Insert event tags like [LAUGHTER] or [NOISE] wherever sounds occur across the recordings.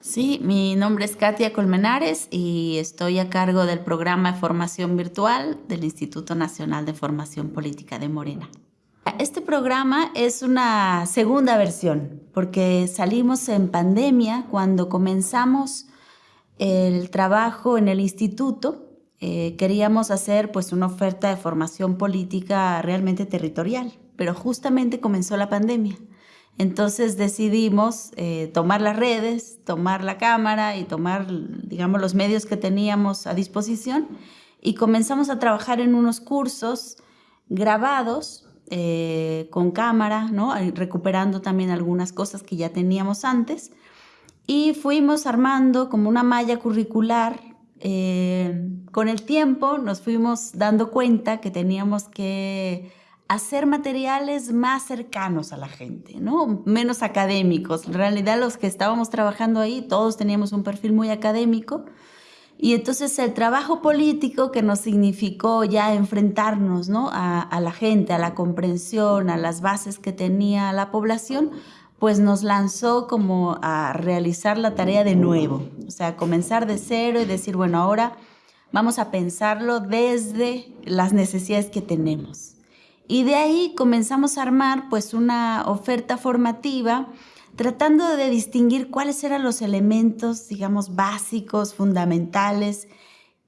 Sí, mi nombre es Katia Colmenares y estoy a cargo del programa de formación virtual del Instituto Nacional de Formación Política de Morena. Este programa es una segunda versión porque salimos en pandemia cuando comenzamos el trabajo en el instituto. Eh, queríamos hacer pues una oferta de formación política realmente territorial, pero justamente comenzó la pandemia. Entonces decidimos eh, tomar las redes, tomar la cámara y tomar, digamos, los medios que teníamos a disposición y comenzamos a trabajar en unos cursos grabados eh, con cámara, ¿no? recuperando también algunas cosas que ya teníamos antes y fuimos armando como una malla curricular. Eh, con el tiempo nos fuimos dando cuenta que teníamos que hacer materiales más cercanos a la gente, ¿no? menos académicos. En realidad los que estábamos trabajando ahí, todos teníamos un perfil muy académico. Y entonces el trabajo político que nos significó ya enfrentarnos ¿no? a, a la gente, a la comprensión, a las bases que tenía la población, pues nos lanzó como a realizar la tarea de nuevo, o sea, comenzar de cero y decir, bueno, ahora vamos a pensarlo desde las necesidades que tenemos. Y de ahí comenzamos a armar pues una oferta formativa tratando de distinguir cuáles eran los elementos, digamos, básicos, fundamentales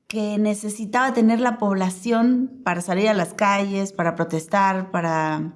que necesitaba tener la población para salir a las calles, para protestar, para,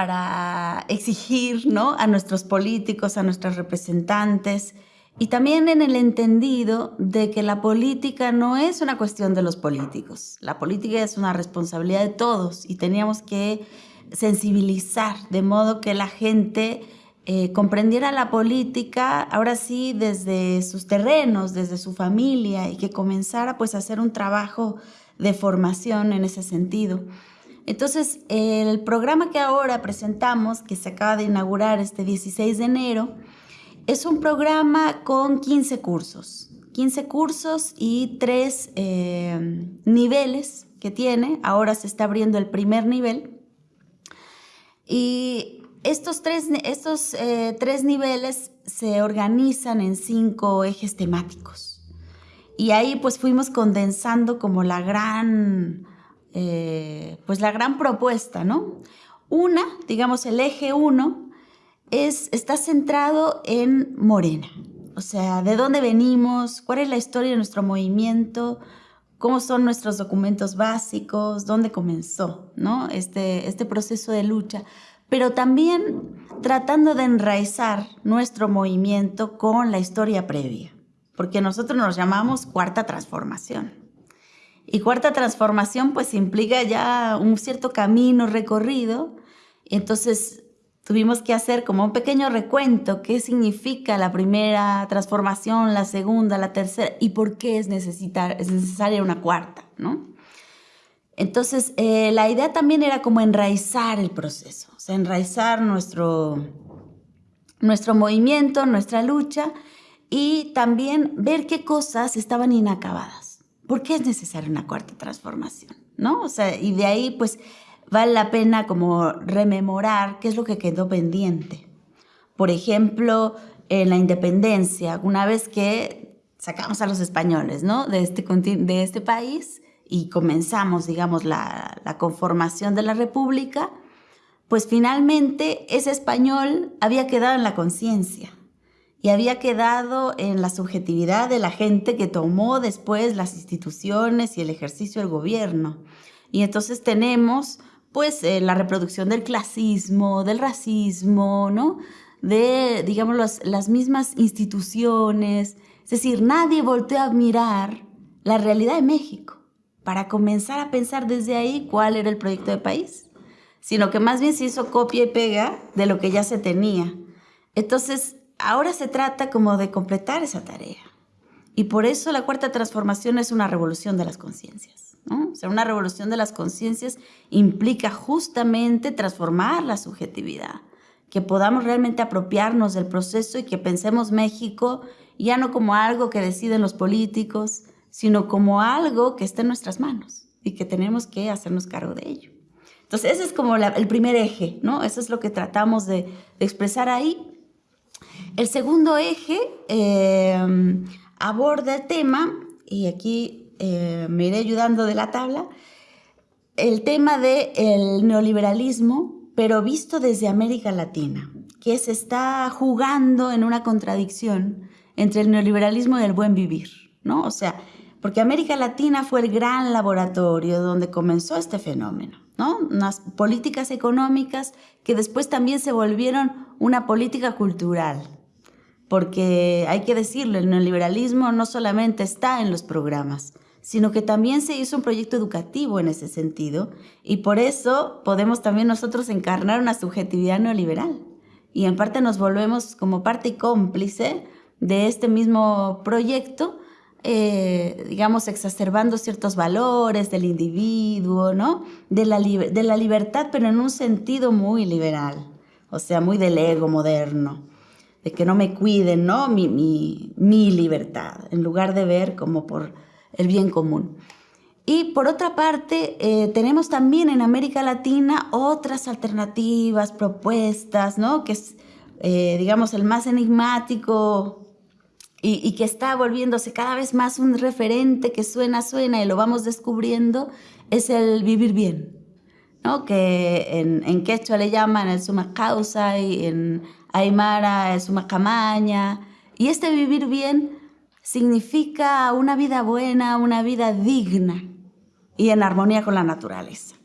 para exigir ¿no? a nuestros políticos, a nuestros representantes, y también en el entendido de que la política no es una cuestión de los políticos. La política es una responsabilidad de todos y teníamos que sensibilizar de modo que la gente eh, comprendiera la política ahora sí desde sus terrenos, desde su familia y que comenzara pues a hacer un trabajo de formación en ese sentido. Entonces, el programa que ahora presentamos, que se acaba de inaugurar este 16 de enero, es un programa con 15 cursos, 15 cursos y tres eh, niveles que tiene. Ahora se está abriendo el primer nivel. Y estos tres, estos, eh, tres niveles se organizan en cinco ejes temáticos. Y ahí pues fuimos condensando como la gran, eh, pues la gran propuesta, ¿no? Una, digamos el eje uno, es, está centrado en Morena. O sea, de dónde venimos, cuál es la historia de nuestro movimiento, cómo son nuestros documentos básicos, dónde comenzó ¿no? este, este proceso de lucha, pero también tratando de enraizar nuestro movimiento con la historia previa, porque nosotros nos llamamos cuarta transformación. Y cuarta transformación pues implica ya un cierto camino recorrido, entonces tuvimos que hacer como un pequeño recuento, qué significa la primera transformación, la segunda, la tercera y por qué es, necesitar, es necesaria una cuarta, ¿no? Entonces, eh, la idea también era como enraizar el proceso, enraizar nuestro, nuestro movimiento, nuestra lucha y también ver qué cosas estaban inacabadas. ¿Por qué es necesaria una cuarta transformación? ¿No? O sea, y de ahí, pues, vale la pena como rememorar qué es lo que quedó pendiente. Por ejemplo, en la independencia, una vez que sacamos a los españoles ¿no? de, este, de este país y comenzamos, digamos, la, la conformación de la república, pues finalmente ese español había quedado en la conciencia y había quedado en la subjetividad de la gente que tomó después las instituciones y el ejercicio del gobierno. Y entonces tenemos pues eh, la reproducción del clasismo, del racismo, ¿no? De, digamos, las mismas instituciones. Es decir, nadie volteó a mirar la realidad de México para comenzar a pensar desde ahí cuál era el proyecto de país, sino que más bien se hizo copia y pega de lo que ya se tenía. Entonces, ahora se trata como de completar esa tarea. Y por eso la cuarta transformación es una revolución de las conciencias. O sea, una revolución de las conciencias implica justamente transformar la subjetividad, que podamos realmente apropiarnos del proceso y que pensemos México ya no como algo que deciden los políticos, sino como algo que está en nuestras manos y que tenemos que hacernos cargo de ello. Entonces, ese es como el primer eje, ¿no? Eso es lo que tratamos de, expresar ahí. El segundo eje eh, aborda el tema, y aquí eh, me iré ayudando de la tabla, el tema del neoliberalismo, pero visto desde América Latina, que se está jugando en una contradicción entre el neoliberalismo y el buen vivir, ¿no? O sea, porque América Latina fue el gran laboratorio donde comenzó este fenómeno. Unas políticas económicas que después también se volvieron una política cultural. Porque hay que decirlo, el neoliberalismo no solamente está en los programas, sino que también se hizo un proyecto educativo en ese sentido y por eso podemos también nosotros encarnar una subjetividad neoliberal y en parte nos volvemos como parte cómplice de este mismo proyecto eh, digamos, exacerbando ciertos valores del individuo, ¿no? De la, de la libertad, pero en un sentido muy liberal, o sea, muy del ego moderno, de que no me cuiden, ¿no? Mi, mi, mi libertad, en lugar de ver como por el bien común. Y por otra parte, eh, tenemos también en América Latina otras alternativas, propuestas, ¿no? Que es, eh, digamos, el más enigmático y, que está volviéndose cada vez más un referente que suena, suena y lo vamos descubriendo, es el vivir bien, ¿no? que en, en quechua le llaman el suma causa y en aymara el suma camaña. Y este vivir bien significa una vida buena, una vida digna y en armonía con la naturaleza.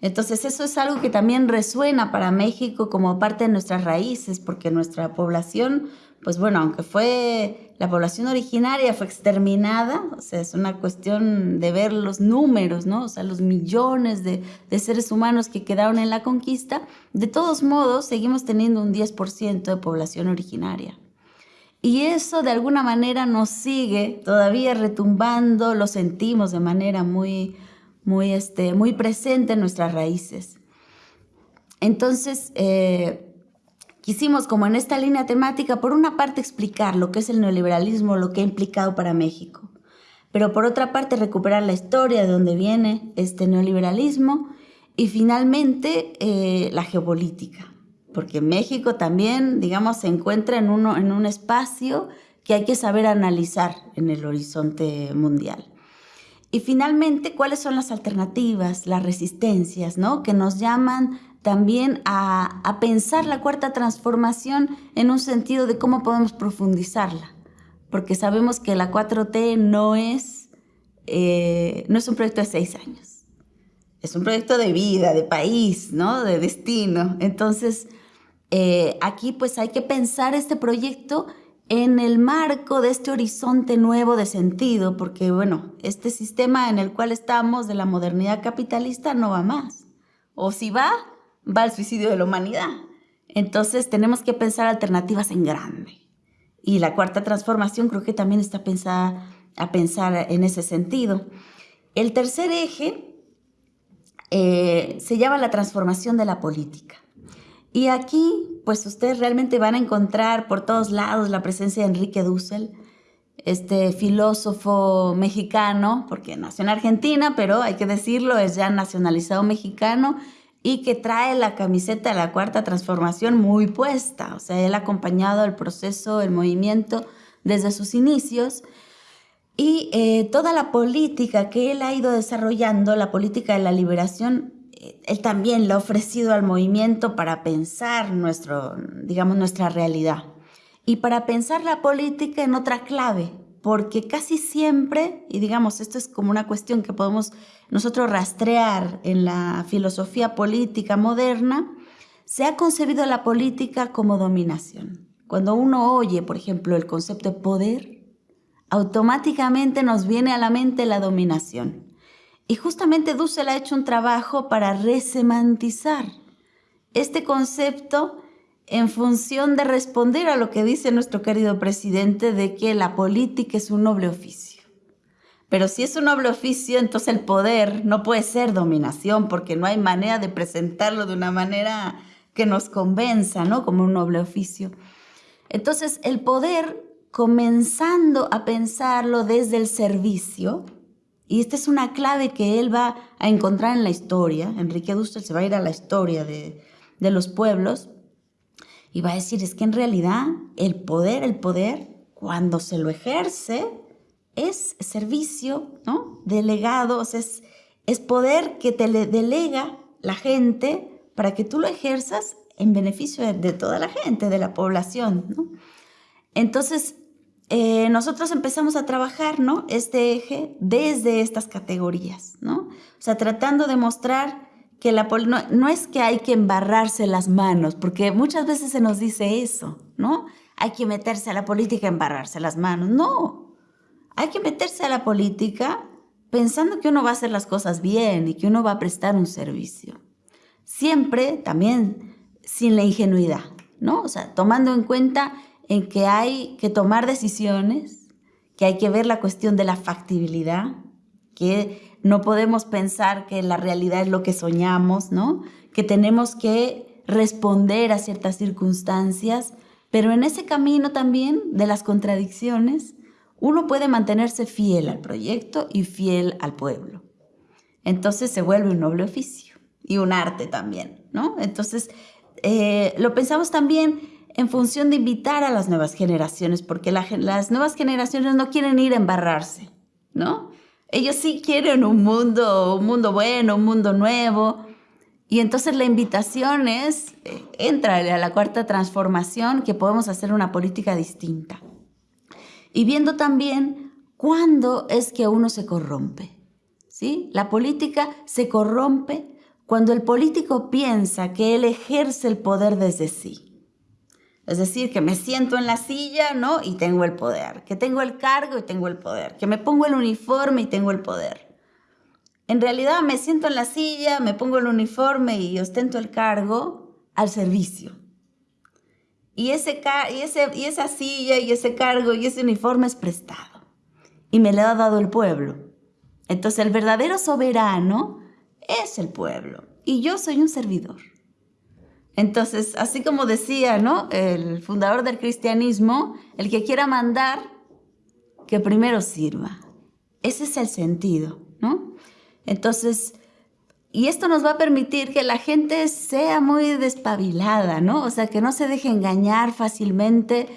Entonces eso es algo que también resuena para México como parte de nuestras raíces, porque nuestra población pues bueno, aunque fue la población originaria fue exterminada, o sea, es una cuestión de ver los números, ¿no? O sea, los millones de, de seres humanos que quedaron en la conquista, de todos modos seguimos teniendo un 10% de población originaria. Y eso de alguna manera nos sigue todavía retumbando, lo sentimos de manera muy, muy, este, muy presente en nuestras raíces. Entonces, eh, Quisimos, como en esta línea temática, por una parte explicar lo que es el neoliberalismo, lo que ha implicado para México, pero por otra parte recuperar la historia de dónde viene este neoliberalismo y finalmente eh, la geopolítica, porque México también, digamos, se encuentra en, uno, en un espacio que hay que saber analizar en el horizonte mundial. Y finalmente, ¿cuáles son las alternativas, las resistencias, ¿no? que nos llaman también a, pensar la cuarta transformación en un sentido de cómo podemos profundizarla, porque sabemos que la 4T no es, eh, no es un proyecto de seis años, es un proyecto de vida, de país, ¿no? de destino. Entonces, eh, aquí pues hay que pensar este proyecto en el marco de este horizonte nuevo de sentido, porque bueno, este sistema en el cual estamos de la modernidad capitalista no va más. O si va, va al suicidio de la humanidad. Entonces tenemos que pensar alternativas en grande. Y la cuarta transformación creo que también está pensada a pensar en ese sentido. El tercer eje eh, se llama la transformación de la política. Y aquí, pues ustedes realmente van a encontrar por todos lados la presencia de Enrique Dussel, este filósofo mexicano, porque nació en Argentina, pero hay que decirlo, es ya nacionalizado mexicano y que trae la camiseta de la cuarta transformación muy puesta. O sea, él ha acompañado el proceso, el movimiento desde sus inicios. Y eh, toda la política que él ha ido desarrollando, la política de la liberación, él también la ha ofrecido al movimiento para pensar nuestro, digamos, nuestra realidad. Y para pensar la política en otra clave, porque casi siempre, y digamos, esto es como una cuestión que podemos nosotros rastrear en la filosofía política moderna, se ha concebido la política como dominación. Cuando uno oye, por ejemplo, el concepto de poder, automáticamente nos viene a la mente la dominación. Y justamente Dussel ha hecho un trabajo para resemantizar este concepto en función de responder a lo que dice nuestro querido presidente de que la política es un noble oficio. Pero si es un noble oficio, entonces el poder no puede ser dominación, porque no hay manera de presentarlo de una manera que nos convenza, ¿no? Como un noble oficio. Entonces, el poder, comenzando a pensarlo desde el servicio, Y esta es una clave que él va a encontrar en la historia. Enrique Dussel se va a ir a la historia de, de los pueblos y va a decir, es que en realidad el poder, el poder, cuando se lo ejerce, es servicio, ¿no? Delegado, es, es poder que te le delega la gente para que tú lo ejerzas en beneficio de, toda la gente, de la población, ¿no? Entonces, eh, nosotros empezamos a trabajar, ¿no? Este eje desde estas categorías, ¿no? O sea, tratando de mostrar que la no, no, es que hay que embarrarse las manos, porque muchas veces se nos dice eso, ¿no? Hay que meterse a la política, embarrarse las manos. No, hay que meterse a la política pensando que uno va a hacer las cosas bien y que uno va a prestar un servicio. Siempre también sin la ingenuidad, ¿no? O sea, tomando en cuenta en que hay que tomar decisiones, que hay que ver la cuestión de la factibilidad, que no podemos pensar que la realidad es lo que soñamos, ¿no? Que tenemos que responder a ciertas circunstancias, pero en ese camino también de las contradicciones, uno puede mantenerse fiel al proyecto y fiel al pueblo. Entonces se vuelve un noble oficio y un arte también, ¿no? Entonces, eh, lo pensamos también en función de invitar a las nuevas generaciones, porque las nuevas generaciones no quieren ir a embarrarse, ¿no? Ellos sí quieren un mundo, un mundo bueno, un mundo nuevo. Y entonces la invitación es, eh, entra a la cuarta transformación, que podemos hacer una política distinta. Y viendo también cuándo es que uno se corrompe. ¿sí? La política se corrompe cuando el político piensa que él ejerce el poder desde sí. Es decir, que me siento en la silla, ¿no? Y tengo el poder. Que tengo el cargo y tengo el poder. Que me pongo el uniforme y tengo el poder. En realidad me siento en la silla, me pongo el uniforme y ostento el cargo al servicio. Y, ese, y, ese, y esa silla y ese cargo y ese uniforme es prestado. Y me lo ha dado el pueblo. Entonces el verdadero soberano es el pueblo. Y yo soy un servidor. Entonces, así como decía, ¿no? El fundador del cristianismo, el que quiera mandar, que primero sirva. Ese es el sentido, ¿no? Entonces, y esto nos va a permitir que la gente sea muy despabilada, ¿no? O sea, que no se deje engañar fácilmente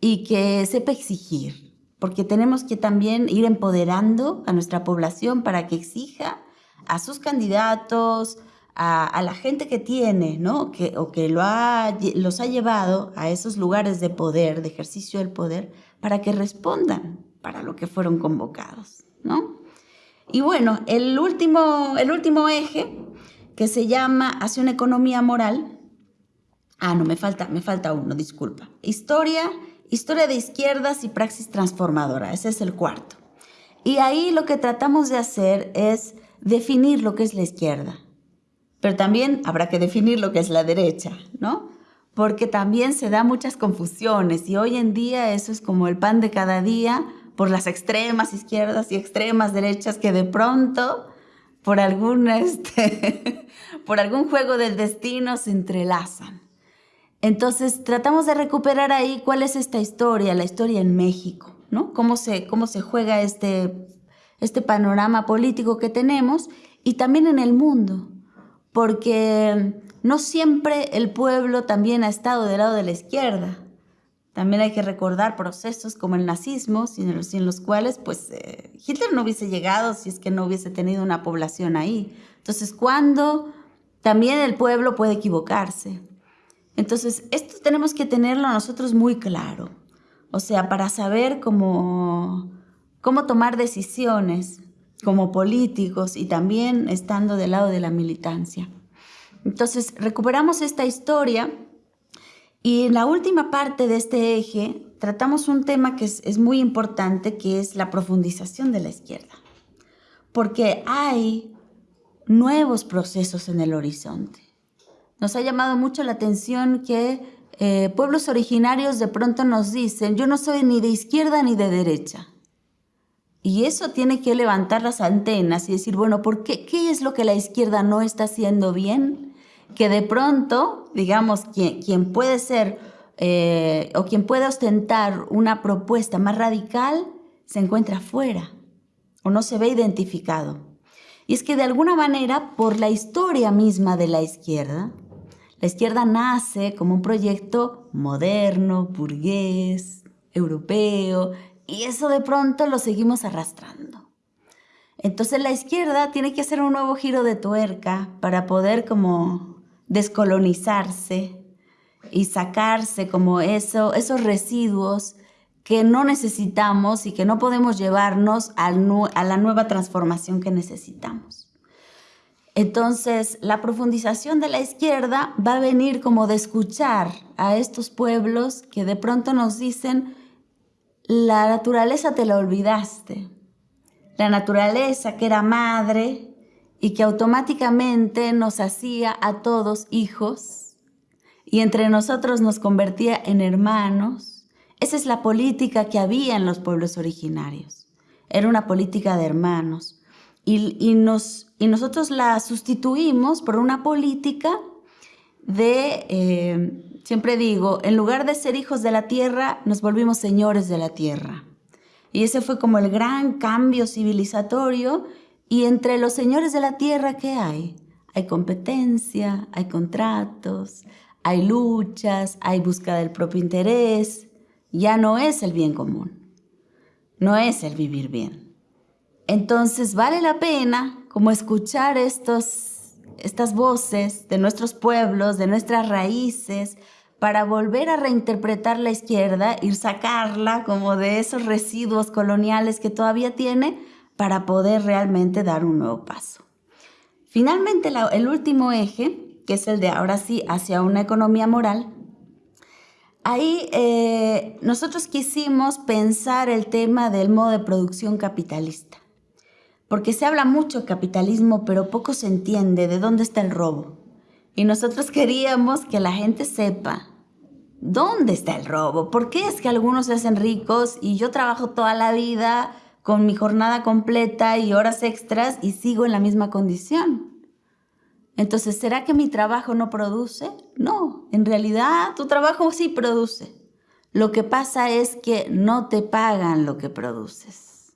y que sepa exigir, porque tenemos que también ir empoderando a nuestra población para que exija a sus candidatos, a, la gente que tiene, ¿no? Que, o que lo ha, los ha llevado a esos lugares de poder, de ejercicio del poder, para que respondan para lo que fueron convocados, ¿no? Y bueno, el último, el último eje, que se llama Hacia una economía moral. Ah, no, me falta, me falta uno, disculpa. Historia, historia de izquierdas y praxis transformadora. Ese es el cuarto. Y ahí lo que tratamos de hacer es definir lo que es la izquierda pero también habrá que definir lo que es la derecha, ¿no? Porque también se da muchas confusiones y hoy en día eso es como el pan de cada día por las extremas izquierdas y extremas derechas que de pronto por algún, [LAUGHS] este, por algún juego del destino se entrelazan. Entonces tratamos de recuperar ahí cuál es esta historia, la historia en México, ¿no? Cómo se, cómo se juega este, este panorama político que tenemos y también en el mundo porque no siempre el pueblo también ha estado del lado de la izquierda. También hay que recordar procesos como el nazismo, sin los, cuales pues, eh, Hitler no hubiese llegado si es que no hubiese tenido una población ahí. Entonces, ¿cuándo también el pueblo puede equivocarse? Entonces, esto tenemos que tenerlo nosotros muy claro. O sea, para saber cómo, cómo tomar decisiones como políticos y también estando del lado de la militancia. Entonces, recuperamos esta historia y en la última parte de este eje tratamos un tema que es, muy importante, que es la profundización de la izquierda. Porque hay nuevos procesos en el horizonte. Nos ha llamado mucho la atención que eh, pueblos originarios de pronto nos dicen, yo no soy ni de izquierda ni de derecha. Y eso tiene que levantar las antenas y decir, bueno, ¿por qué? ¿Qué es lo que la izquierda no está haciendo bien? Que de pronto, digamos, quien, puede ser eh, o quien puede ostentar una propuesta más radical se encuentra fuera. o no se ve identificado. Y es que de alguna manera, por la historia misma de la izquierda, la izquierda nace como un proyecto moderno, burgués, europeo, y eso de pronto lo seguimos arrastrando. Entonces la izquierda tiene que hacer un nuevo giro de tuerca para poder como descolonizarse y sacarse como eso, esos residuos que no necesitamos y que no podemos llevarnos a la nueva transformación que necesitamos. Entonces, la profundización de la izquierda va a venir como de escuchar a estos pueblos que de pronto nos dicen, la naturaleza te la olvidaste, la naturaleza que era madre y que automáticamente nos hacía a todos hijos y entre nosotros nos convertía en hermanos esa es la política que había en los pueblos originarios. Era una política de hermanos. Y, nos, y nosotros la sustituimos por una política de, eh, siempre digo, en lugar de ser hijos de la tierra, nos volvimos señores de la tierra. Y ese fue como el gran cambio civilizatorio. Y entre los señores de la tierra, ¿qué hay? Hay competencia, hay contratos, hay luchas, hay búsqueda del propio interés, ya no es el bien común, no es el vivir bien. Entonces vale la pena como escuchar estos, estas voces de nuestros pueblos, de nuestras raíces, para volver a reinterpretar la izquierda, ir sacarla como de esos residuos coloniales que todavía tiene para poder realmente dar un nuevo paso. Finalmente, el último eje, que es el de ahora sí hacia una economía moral, Ahí eh, nosotros quisimos pensar el tema del modo de producción capitalista, porque se habla mucho de capitalismo, pero poco se entiende de dónde está el robo. Y nosotros queríamos que la gente sepa dónde está el robo, por qué es que algunos se hacen ricos y yo trabajo toda la vida con mi jornada completa y horas extras y sigo en la misma condición. Entonces, ¿será que mi trabajo no produce? No, en realidad tu trabajo sí produce. Lo que pasa es que no te pagan lo que produces.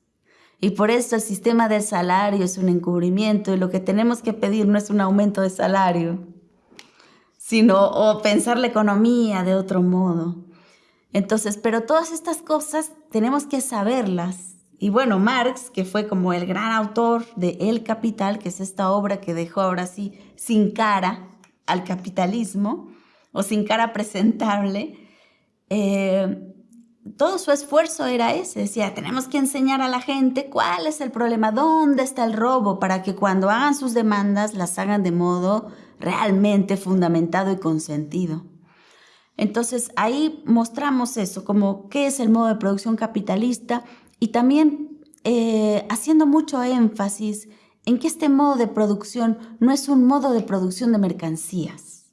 Y por eso el sistema del salario es un encubrimiento y lo que tenemos que pedir no es un aumento de salario, sino o pensar la economía de otro modo. Entonces, pero todas estas cosas tenemos que saberlas y bueno, Marx, que fue como el gran autor de El Capital, que es esta obra que dejó ahora sí sin cara al capitalismo, o sin cara presentable, eh, todo su esfuerzo era ese. Decía, tenemos que enseñar a la gente cuál es el problema, dónde está el robo, para que cuando hagan sus demandas las hagan de modo realmente fundamentado y consentido. Entonces ahí mostramos eso, como qué es el modo de producción capitalista y también eh, haciendo mucho énfasis en que este modo de producción no es un modo de producción de mercancías.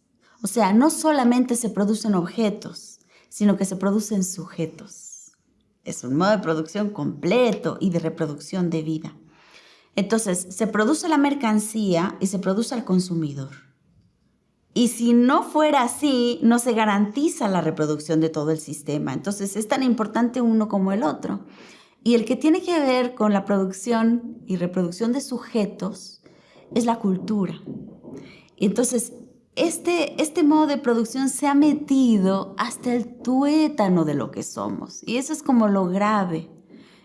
O sea, no solamente se producen objetos, sino que se producen sujetos. Es un modo de producción completo y de reproducción de vida. Entonces, se produce la mercancía y se produce al consumidor. Y si no fuera así, no se garantiza la reproducción de todo el sistema. Entonces, es tan importante uno como el otro. Y el que tiene que ver con la producción y reproducción de sujetos es la cultura. Entonces, este, este modo de producción se ha metido hasta el tuétano de lo que somos. Y eso es como lo grave.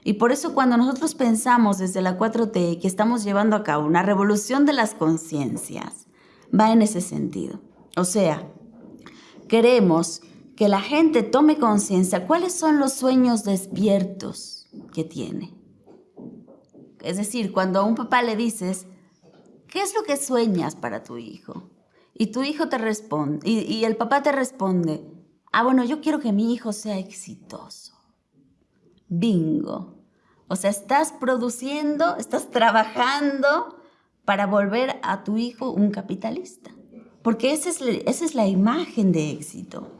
Y por eso cuando nosotros pensamos desde la 4T que estamos llevando a cabo una revolución de las conciencias, va en ese sentido. O sea, queremos que la gente tome conciencia cuáles son los sueños despiertos que tiene. Es decir, cuando a un papá le dices, ¿qué es lo que sueñas para tu hijo? Y tu hijo te responde, y, el papá te responde, ah, bueno, yo quiero que mi hijo sea exitoso. Bingo. O sea, estás produciendo, estás trabajando para volver a tu hijo un capitalista. Porque esa es, esa es la imagen de éxito.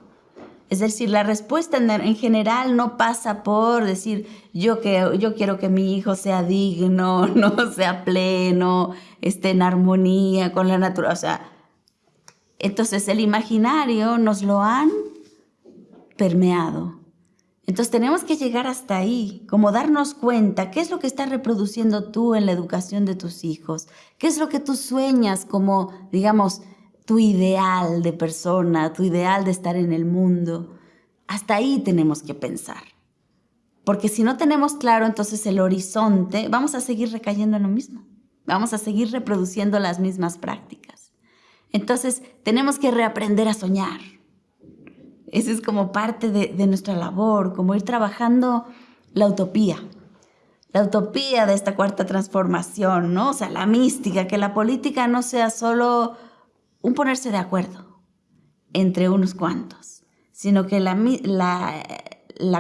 Es decir, la respuesta en, general no pasa por decir yo, que, yo quiero que mi hijo sea digno, [LAUGHS] no sea pleno, esté en armonía con la naturaleza. Entonces el imaginario nos lo han permeado. Entonces tenemos que llegar hasta ahí, como darnos cuenta qué es lo que estás reproduciendo tú en la educación de tus hijos, qué es lo que tú sueñas como, digamos, tu ideal de persona, tu ideal de estar en el mundo. Hasta ahí tenemos que pensar. Porque si no tenemos claro entonces el horizonte, vamos a seguir recayendo en lo mismo. Vamos a seguir reproduciendo las mismas prácticas. Entonces tenemos que reaprender a soñar esa es como parte de, nuestra labor, como ir trabajando la utopía, la utopía de esta cuarta transformación, ¿no? O sea, la mística, que la política no sea solo un ponerse de acuerdo entre unos cuantos, sino que la,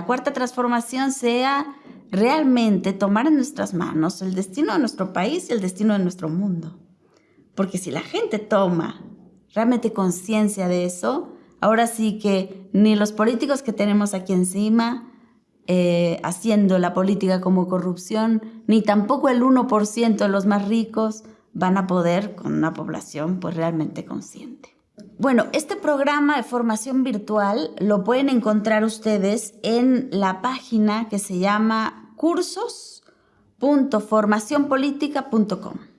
cuarta transformación sea realmente tomar en nuestras manos el destino de nuestro país y el destino de nuestro mundo. Porque si la gente toma realmente conciencia de eso, Ahora sí que ni los políticos que tenemos aquí encima eh, haciendo la política como corrupción, ni tampoco el 1% de los más ricos van a poder con una población pues realmente consciente. Bueno, este programa de formación virtual lo pueden encontrar ustedes en la página que se llama cursos.formacionpolitica.com.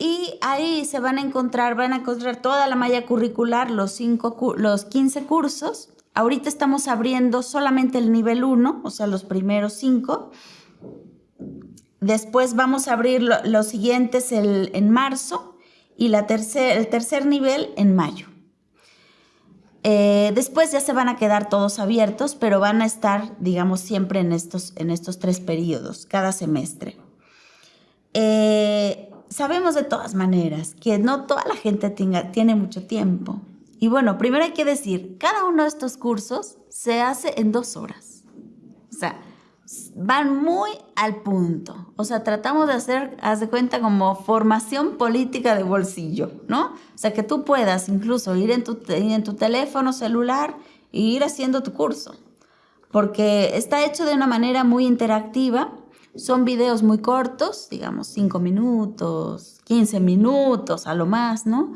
Y ahí se van a encontrar, van a encontrar toda la malla curricular, los, cinco, los 15 cursos. Ahorita estamos abriendo solamente el nivel 1, o sea, los primeros 5. Después vamos a abrir los siguientes en marzo y la tercer, el tercer nivel en mayo. Eh, después ya se van a quedar todos abiertos, pero van a estar, digamos, siempre en estos, en estos tres periodos, cada semestre. Eh, sabemos de todas maneras que no toda la gente tiene mucho tiempo. Y bueno, primero hay que decir, cada uno de estos cursos se hace en dos horas. O sea, van muy al punto. O sea, tratamos de hacer, haz de cuenta, como formación política de bolsillo, ¿no? O sea, que tú puedas incluso ir en tu, en tu teléfono celular e ir haciendo tu curso. Porque está hecho de una manera muy interactiva son videos muy cortos, digamos 5 minutos, 15 minutos a lo más, ¿no?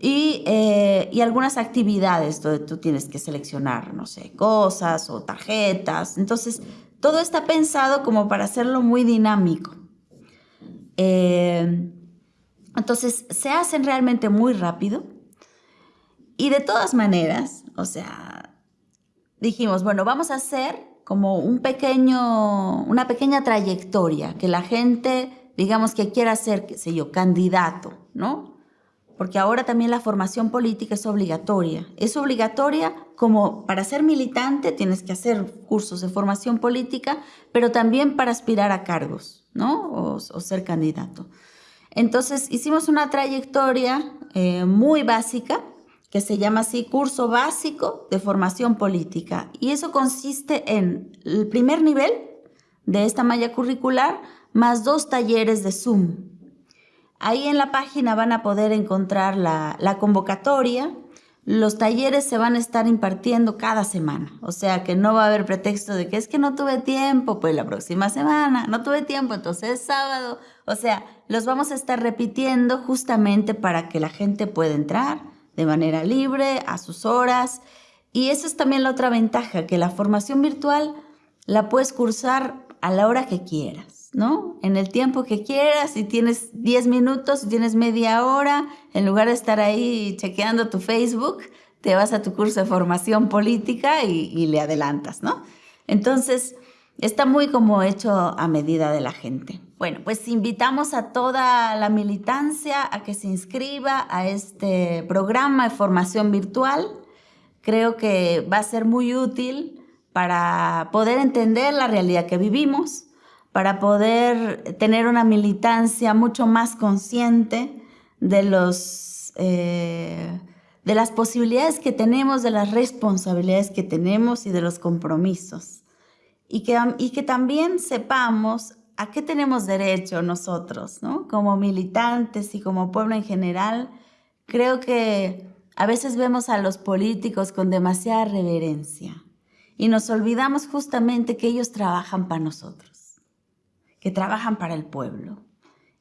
Y, eh, y, algunas actividades donde tú tienes que seleccionar, no sé, cosas o tarjetas. Entonces, todo está pensado como para hacerlo muy dinámico. Eh, entonces, se hacen realmente muy rápido. Y de todas maneras, o sea, dijimos, bueno, vamos a hacer como un pequeño, una pequeña trayectoria, que la gente, digamos, que quiera ser, qué sé yo, candidato, ¿no? Porque ahora también la formación política es obligatoria. Es obligatoria como para ser militante tienes que hacer cursos de formación política, pero también para aspirar a cargos, ¿no? O, ser candidato. Entonces hicimos una trayectoria eh, muy básica que se llama así Curso Básico de Formación Política. Y eso consiste en el primer nivel de esta malla curricular más dos talleres de Zoom. Ahí en la página van a poder encontrar la, la convocatoria. Los talleres se van a estar impartiendo cada semana, o sea que no va a haber pretexto de que es que no tuve tiempo, pues la próxima semana, no tuve tiempo, entonces es sábado, o sea, los vamos a estar repitiendo justamente para que la gente pueda entrar, de manera libre, a sus horas. Y esa es también la otra ventaja, que la formación virtual la puedes cursar a la hora que quieras, ¿no? En el tiempo que quieras, si tienes 10 minutos, si tienes media hora, en lugar de estar ahí chequeando tu Facebook, te vas a tu curso de formación política y, y le adelantas, ¿no? Entonces, está muy como hecho a medida de la gente. Bueno, pues invitamos a toda la militancia a que se inscriba a este programa de formación virtual. Creo que va a ser muy útil para poder entender la realidad que vivimos, para poder tener una militancia mucho más consciente de, los, eh, de las posibilidades que tenemos, de las responsabilidades que tenemos y de los compromisos. Y que, y que también sepamos ¿a qué tenemos derecho nosotros, ¿no? como militantes y como pueblo en general? Creo que a veces vemos a los políticos con demasiada reverencia y nos olvidamos justamente que ellos trabajan para nosotros, que trabajan para el pueblo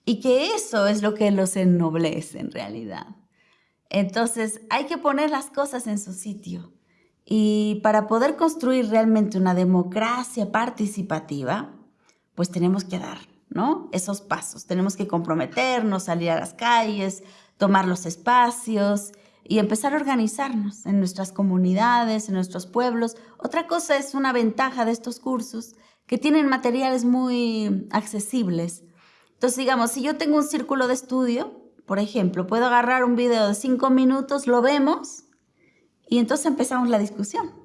y que eso es lo que los ennoblece en realidad. Entonces hay que poner las cosas en su sitio Y para poder construir realmente una democracia participativa, pues tenemos que dar, ¿no? Esos pasos. Tenemos que comprometernos, salir a las calles, tomar los espacios y empezar a organizarnos en nuestras comunidades, en nuestros pueblos. Otra cosa es una ventaja de estos cursos, que tienen materiales muy accesibles. Entonces, digamos, si yo tengo un círculo de estudio, por ejemplo, puedo agarrar un video de cinco minutos, lo vemos y entonces empezamos la discusión.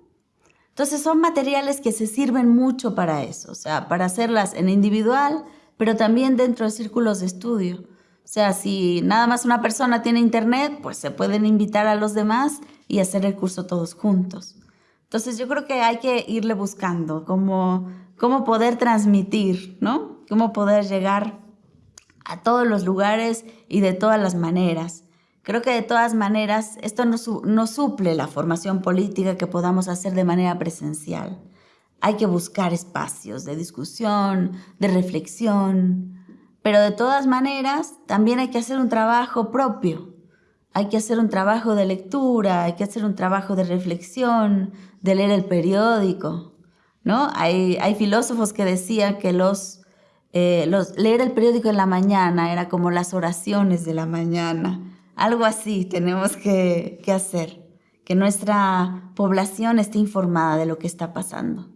Entonces son materiales que se sirven mucho para eso, o sea, para hacerlas en individual, pero también dentro de círculos de estudio. O sea, si nada más una persona tiene internet, pues se pueden invitar a los demás y hacer el curso todos juntos. Entonces yo creo que hay que irle buscando cómo, cómo poder transmitir, ¿no? Cómo poder llegar a todos los lugares y de todas las maneras. Creo que de todas maneras esto no, suple la formación política que podamos hacer de manera presencial. Hay que buscar espacios de discusión, de reflexión, pero de todas maneras, también hay que hacer un trabajo propio. Hay que hacer un trabajo de lectura, hay que hacer un trabajo de reflexión, de leer el periódico. ¿no? Hay, hay filósofos que decían que los, eh, los, leer el periódico en la mañana era como las oraciones de la mañana. Algo así tenemos que, hacer, que nuestra población esté informada de lo que está pasando.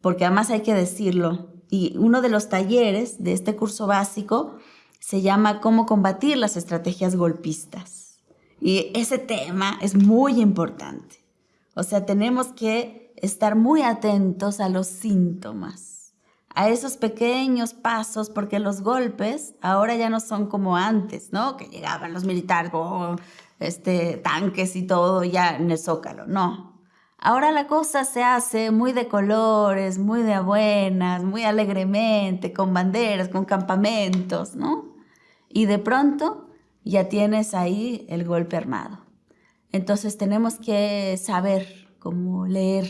Porque además hay que decirlo, y uno de los talleres de este curso básico se llama Cómo combatir las estrategias golpistas. Y ese tema es muy importante. O sea, tenemos que estar muy atentos a los síntomas, a esos pequeños pasos, porque los golpes ahora ya no son como antes, ¿no? Que llegaban los militares, oh, este, tanques y todo ya en el zócalo. No, Ahora la cosa se hace muy de colores, muy de buenas, muy alegremente, con banderas, con campamentos, ¿no? Y de pronto ya tienes ahí el golpe armado. Entonces tenemos que saber cómo leer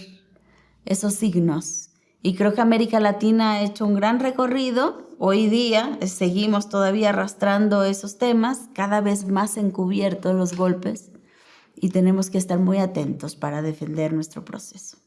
esos signos. Y creo que América Latina ha hecho un gran recorrido. Hoy día seguimos todavía arrastrando esos temas, cada vez más encubiertos los golpes y tenemos que estar muy atentos para defender nuestro proceso.